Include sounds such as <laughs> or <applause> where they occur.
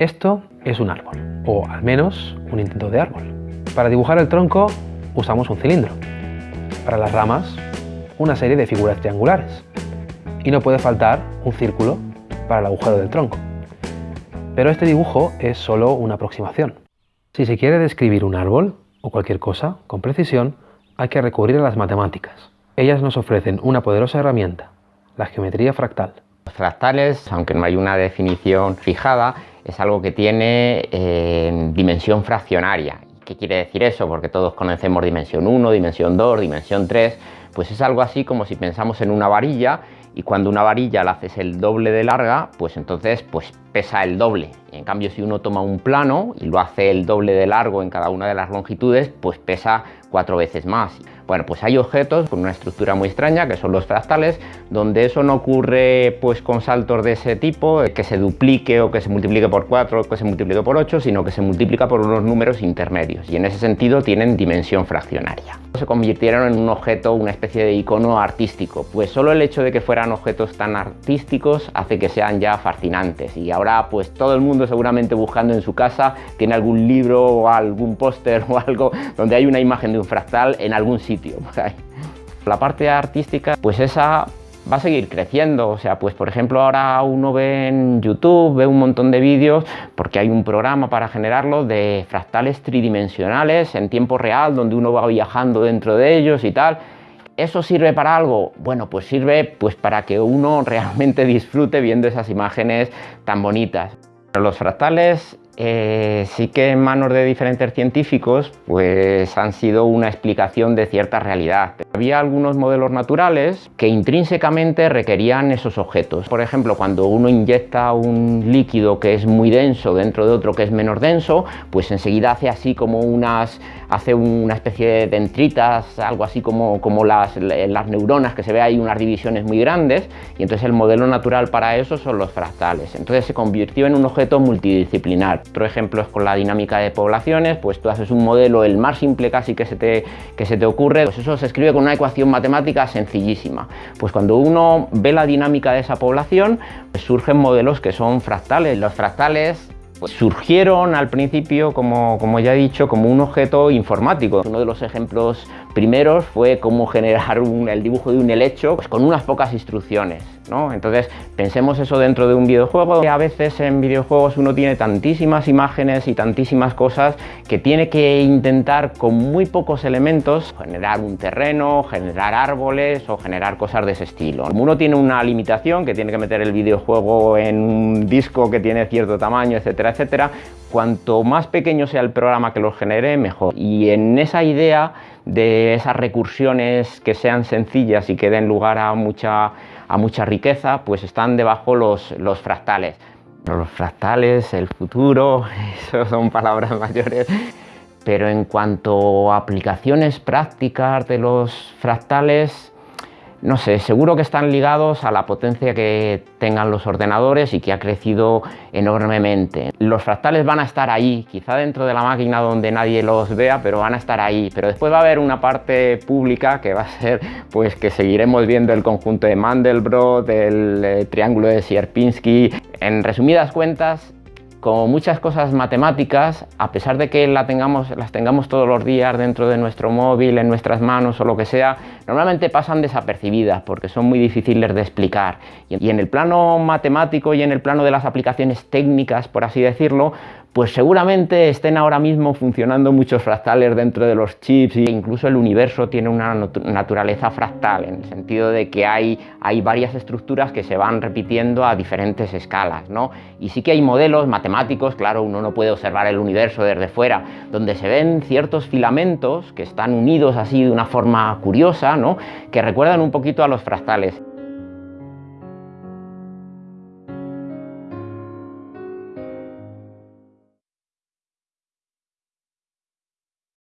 Esto es un árbol, o al menos un intento de árbol. Para dibujar el tronco usamos un cilindro. Para las ramas, una serie de figuras triangulares. Y no puede faltar un círculo para el agujero del tronco. Pero este dibujo es solo una aproximación. Si se quiere describir un árbol o cualquier cosa con precisión, hay que recurrir a las matemáticas. Ellas nos ofrecen una poderosa herramienta, la geometría fractal. Los fractales, aunque no hay una definición fijada, es algo que tiene eh, dimensión fraccionaria. ¿Qué quiere decir eso? Porque todos conocemos dimensión 1, dimensión 2, dimensión 3, pues es algo así como si pensamos en una varilla y cuando una varilla la haces el doble de larga, pues entonces pues pesa el doble. En cambio, si uno toma un plano y lo hace el doble de largo en cada una de las longitudes, pues pesa cuatro veces más. Bueno, pues hay objetos con una estructura muy extraña, que son los fractales, donde eso no ocurre pues con saltos de ese tipo, que se duplique o que se multiplique por 4 o que se multiplique por 8, sino que se multiplica por unos números intermedios y en ese sentido tienen dimensión fraccionaria. Se convirtieron en un objeto, una especie de icono artístico, pues solo el hecho de que fueran objetos tan artísticos hace que sean ya fascinantes y pues todo el mundo seguramente buscando en su casa tiene algún libro o algún póster <laughs> o algo donde hay una imagen de un fractal en algún sitio. La parte artística, pues esa va a seguir creciendo, o sea, pues por ejemplo ahora uno ve en YouTube, ve un montón de vídeos, porque hay un programa para generarlo de fractales tridimensionales en tiempo real, donde uno va viajando dentro de ellos y tal. ¿Eso sirve para algo? Bueno, pues sirve pues para que uno <laughs> realmente disfrute viendo esas imágenes tan bonitas. Los fractales eh, sí que en manos de diferentes científicos pues han sido una explicación de cierta realidad. Había algunos modelos naturales que intrínsecamente requerían esos objetos. Por ejemplo, cuando uno inyecta un líquido que es muy denso dentro de otro que es menos denso, pues enseguida hace así como unas, hace una especie de dendritas, algo así como, como las, las neuronas, que se ve ahí unas divisiones muy grandes, y entonces el modelo natural para eso son los fractales. Entonces se convirtió en un objeto multidisciplinar. Otro ejemplo es con la dinámica de poblaciones, pues tú haces un modelo el más simple casi que se te, que se te ocurre, pues eso se escribe con una ecuación matemática sencillísima. Pues cuando uno ve la dinámica de esa población, pues surgen modelos que son fractales. Los fractales pues surgieron al principio, como, como, ya he dicho, como un objeto informático. Uno de los ejemplos primeros fue cómo generar el dibujo de un helecho pues, con unas pocas instrucciones. Entonces, pensemos eso dentro de un videojuego. A veces en videojuegos uno tiene tantísimas imágenes y tantísimas cosas que tiene que intentar con muy pocos elementos generar un terreno, generar árboles o generar cosas de ese estilo. Como uno tiene una limitación, que tiene que meter el videojuego en un disco que tiene cierto tamaño, etcétera, etcétera, cuanto más pequeño sea el programa que lo genere, mejor. Y en esa idea de esas recursiones que sean sencillas y que den lugar a mucha, a mucha riqueza, pues están debajo los, los fractales. Los fractales, el futuro, <laughs> eso son palabras mayores. Pero en cuanto a aplicaciones prácticas de los fractales, no sé, seguro que están ligados a la potencia que tengan los ordenadores y que ha crecido enormemente. Los fractales van a estar ahí, quizá dentro de la máquina donde nadie los vea, pero van a estar ahí. Pero después va a haber una parte pública que va a ser pues que seguiremos viendo el conjunto de Mandelbrot, el eh, triángulo de Sierpinski. En resumidas cuentas, como muchas cosas matemáticas, a pesar de que las tengamos todos los días dentro de nuestro móvil, en nuestras manos o lo que sea, normalmente pasan desapercibidas porque son muy difíciles de explicar. Y en el plano matemático y en el plano de las aplicaciones técnicas, por así decirlo, pues seguramente estén ahora mismo funcionando muchos fractales dentro de los chips e incluso el universo tiene una naturaleza fractal en el sentido de que hay, hay varias estructuras que se van repitiendo a diferentes escalas ¿no? y sí que hay modelos matemáticos, claro, uno no puede observar el universo desde fuera, donde se ven ciertos filamentos que están unidos así de una forma curiosa, ¿no? que recuerdan un poquito a los fractales.